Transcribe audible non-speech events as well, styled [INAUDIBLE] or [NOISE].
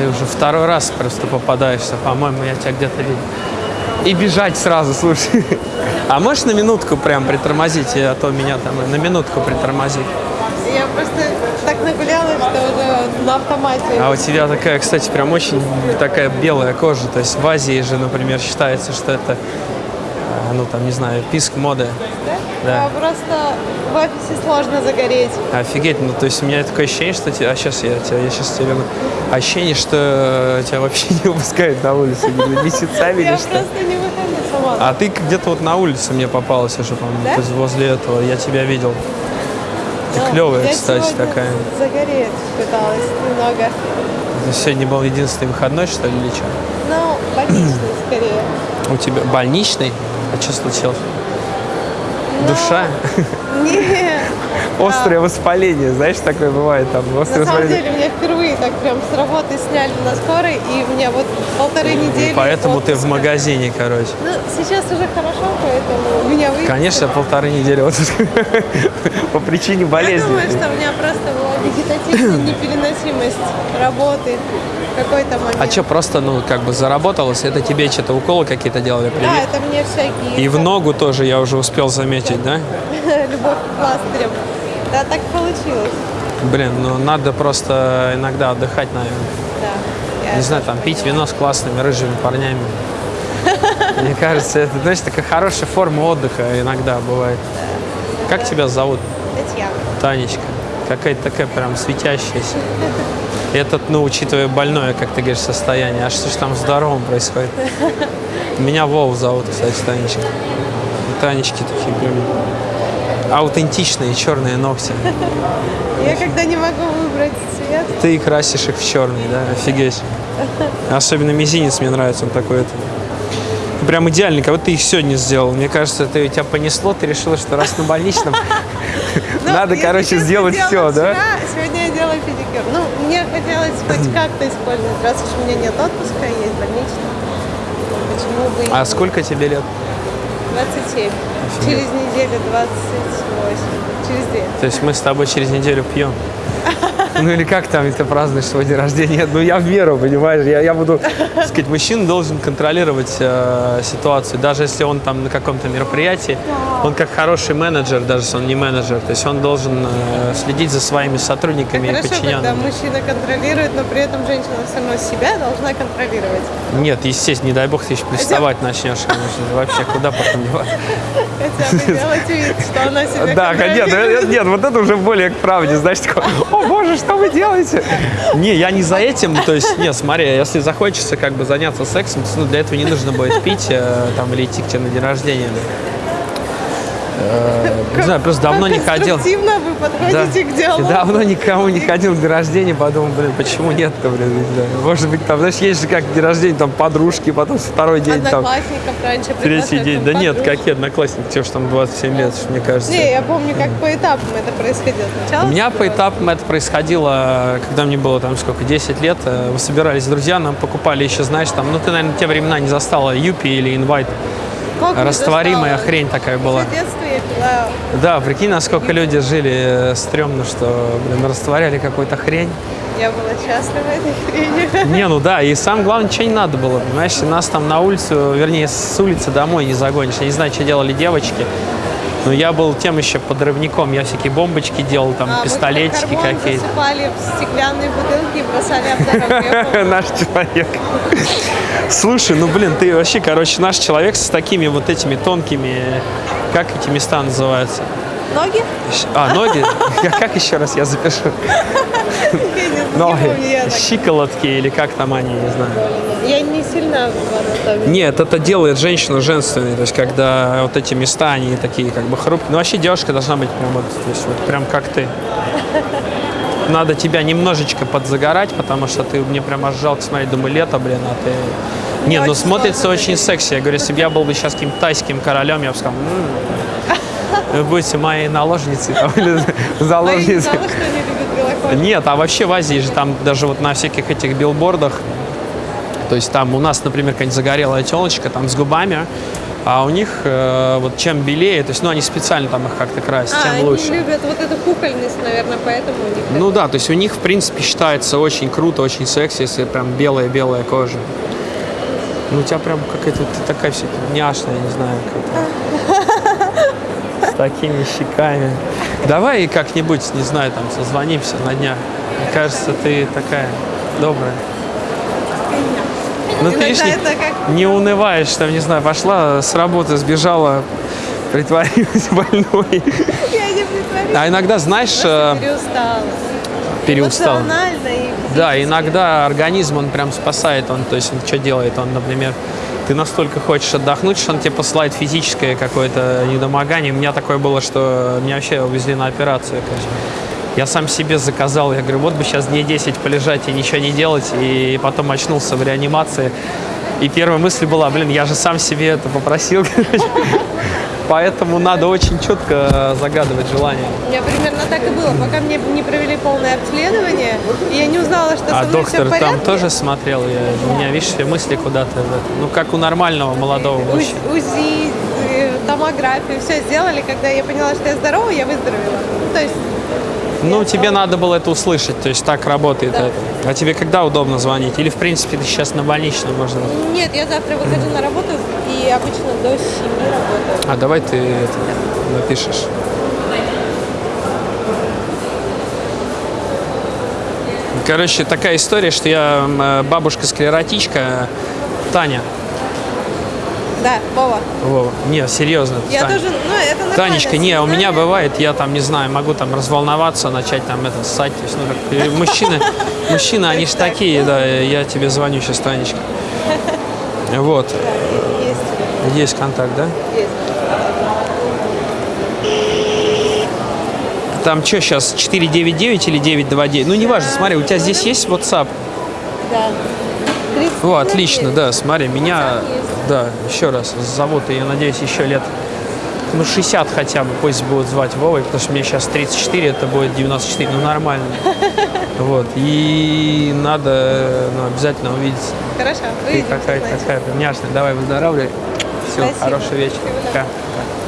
Ты уже второй раз просто попадаешься, по-моему, я тебя где-то видел. И бежать сразу, слушай. А можешь на минутку прям притормозить, а то меня там на минутку притормозить. Я просто так нагулялась, что уже на автомате. А у тебя такая, кстати, прям очень такая белая кожа. То есть в Азии же, например, считается, что это, э, ну там, не знаю, писк моды. Да. А просто в офисе сложно загореть. Офигеть, ну то есть у меня такое ощущение, что тебя, а сейчас я тебя, я сейчас тебе верну. Ощущение, что тебя вообще не выпускают на улицу месяцами Я или что. просто не выхожу сама. А ты где-то вот на улице мне попалась уже, по-моему, Да? возле этого. Я тебя видел. Ты Ну, клевая, я кстати, такая. Загореть пыталась немного. Ты сегодня был единственный выходной, что ли, или что? Ну, больничный скорее. У тебя больничный? А что случилось? Душа? Не. Острое воспаление, знаешь, такое бывает там. Острое На самом воспаление. деле, меня впервые так прям с работы сняли на скорой, и мне вот полторы недели... И поэтому ты в отпуска. магазине, короче. Ну, сейчас уже хорошо, поэтому меня выпустили. Конечно, полторы недели вот по причине Я болезни. думаю, что у меня просто была вегетативная [COUGHS] непереносимость работы какой-то момент. А что, просто, ну, как бы заработалось? Это тебе что-то уколы какие-то делали? Да, Привет? это мне всякие... И в ногу тоже я уже успел заметить, да? [LAUGHS] Любовь к пластырям. Да, так получилось. Блин, ну надо просто иногда отдыхать, наверное. Да. Не знаю, там пить вино с классными рыжими парнями. [LAUGHS] Мне кажется, это, знаешь, такая хорошая форма отдыха иногда бывает. Как тебя зовут? Татьяна. Танечка. Какая-то такая прям светящаяся. Этот, ну, учитывая больное, как ты говоришь, состояние. А что ж там в здоровом происходит? [LAUGHS] Меня Вов зовут, кстати, Танечка. Танечки такие прям аутентичные черные ногти. [LAUGHS] Я когда не могу выбрать цвет, Ты красишь их в черный, да? Офигеть. [LAUGHS] Особенно мизинец мне нравится, он такой это. Прям идеальный, как будто ты их сегодня сделал. Мне кажется, ты, тебя понесло, ты решила, что раз на больничном, [LAUGHS] Ну, надо, короче, сделать все, да? Сегодня я делаю педикюр. Ну, мне хотелось [CLEARS THROAT] хоть как-то использовать, раз уж у меня нет отпуска, есть больничный. ну, Почему бы А сколько тебе лет? 27. Через неделю 28. Через две. То есть мы с тобой через неделю пьем. [LAUGHS] Ну или как там ты празднуешь свой день рождения? Ну я в меру, понимаешь? Я, я буду, так сказать, мужчина должен контролировать э, ситуацию. Даже если он там на каком-то мероприятии, он как хороший менеджер, даже если он не менеджер, то есть он должен э, следить за своими сотрудниками и Хорошо, когда подчиненными. мужчина контролирует, но при этом женщина все равно себя должна контролировать. Нет, естественно, не дай бог ты еще приставать начнешь. конечно. Вообще, куда потом деваться? Хотя бы делать вид, что она себя Да, нет, контролирует. нет, нет, вот это уже более к правде, знаешь, такое, о боже, что вы делаете? Не, я не за этим, то есть, нет, смотри, если захочется как бы заняться сексом, то, ну, для этого не нужно будет пить э, там или идти к тебе на день рождения. Э, Не знаю, просто давно не ходил. Вы подходите к диалогу. Давно никому не ходил к день рождения, подумал, блин, почему нет-то, блин, не знаю. Может быть, там, знаешь, есть же как день рождения, там подружки, потом второй день, там, раньше третий день. Да нет, какие одноклассники, тебе же там 27 лет, мне кажется. Не, я помню, как по этапам это происходило. Сначала У меня по этапам это происходило, когда мне было там сколько, 10 лет. э, Мы собирались друзья, нам покупали еще, знаешь, там, ну ты, наверное, те времена не застала Юпи или Инвайт. Растворимая хрень такая была. Да, прикинь, насколько люди жили э, стрёмно, что, блин, растворяли какую-то хрень. Я была счастлива этой хренью. [LAUGHS] Не, ну да, и самое главное, ничего не надо было, понимаешь, нас там на улицу, вернее, с улицы домой не загонишь. Я не знаю, что делали девочки, но я был тем еще подрывником, я всякие бомбочки делал, там, А, пистолетики какие-то. засыпали в стеклянные бутылки и бросали. [LAUGHS] Наш человек. Слушай, ну блин, ты вообще, короче, наш человек с такими вот этими тонкими, как эти места называются? Ноги? А, ноги? Как- еще раз я запишу? [LAUGHS] Ноги, щиколотки или как там они, не знаю. Я не сильно в анатомии. Нет, это делает женщину женственной, то есть когда вот эти места, они такие как бы хрупкие. Ну вообще девушка должна быть прям вот, то есть вот прям как ты. [LAUGHS] Надо тебя немножечко подзагорать, потому что ты мне прям аж жалко смотреть, думаю, лето, блин, а ты... Не, ну смотрится очень секси. Я говорю, если бы я был бы сейчас каким-то тайским королем, я бы сказал, «М, вы будете моей наложницей там, или [LAUGHS] заложницей. Нет, а вообще в Азии же там даже вот на всяких этих билбордах, то есть там у нас, например, какая-нибудь загорелая телочка там с губами, А у них э, вот чем белее, то есть, ну, они специально там их как-то красят, А, тем они лучше. любят вот эту кукольность, наверное, поэтому у них Ну да, то есть у них, в принципе, считается очень круто, очень секси, если прям белая-белая кожа. Ну, у тебя прям какая-то ты такая вся няшная, я не знаю, как [LAUGHS] С такими щеками. Давай как-нибудь, не знаю, там созвонимся на днях. Мне кажется, ты такая добрая. Ну, ты Иногда не, как- не унываешь, там, не знаю, пошла с работы, сбежала, притворилась [LAUGHS] больной. Я не притворюсь. А иногда, знаешь, э, Переустала. переустала. Эмоционально и Да, иногда организм, он прям спасает, он, то есть, он что делает, он, например, ты настолько хочешь отдохнуть, что он тебе посылает физическое какое-то недомогание. У меня такое было, что меня вообще увезли на операцию, короче. Я сам себе заказал, я говорю, вот бы сейчас дней 10 полежать и ничего не делать, и потом очнулся в реанимации. И первая мысль была, блин, я же сам себе это попросил. [LAUGHS] Поэтому надо очень четко загадывать желание. У меня примерно так и было, пока мне не провели полное обследование, и я не узнала, что А со мной доктор все в порядке. там тоже смотрел? Я, у меня, видишь, все мысли куда-то. Ну, как у нормального молодого мужчины. УЗ- УЗИ, э, томографию, все сделали. Когда я поняла, что я здорова, я выздоровела. Ну, То есть Ну, тебе надо было это услышать, то есть так работает Да. это. А тебе когда удобно звонить? Или, в принципе, ты сейчас на больничном можно? Нет, я завтра выхожу на работу и обычно до 7 работаю. А давай ты это напишешь. Короче, такая история, что я э, бабушка-склеротичка Таня. Да, Вова. Вова. Не, серьезно. Я Таня. тоже, ну, это нормально. Танечка, не, у меня бывает, я там, не знаю, могу там разволноваться, начать там это ссать. То есть, ну, как, и мужчины, [LAUGHS] мужчины, они же такие, да, я тебе звоню сейчас, Танечка. [LAUGHS] Вот, Есть, есть контакт, да? есть. Там что сейчас, 499 или 929? Ну, неважно, смотри, у тебя здесь есть WhatsApp? Да. 30 О, отлично, да, смотри, меня. Да, еще раз зовут, я надеюсь, еще лет, ну, 60 хотя бы, пусть будут звать Вовой, потому что мне сейчас 34, это будет 94, ну, нормально. [LAUGHS] Вот, и надо, ну, обязательно увидеться. Хорошо, Ты увидимся, какая значит. такая няшная, давай выздоравливай. Все, Спасибо. хороший вечер. Всего Пока. Пока.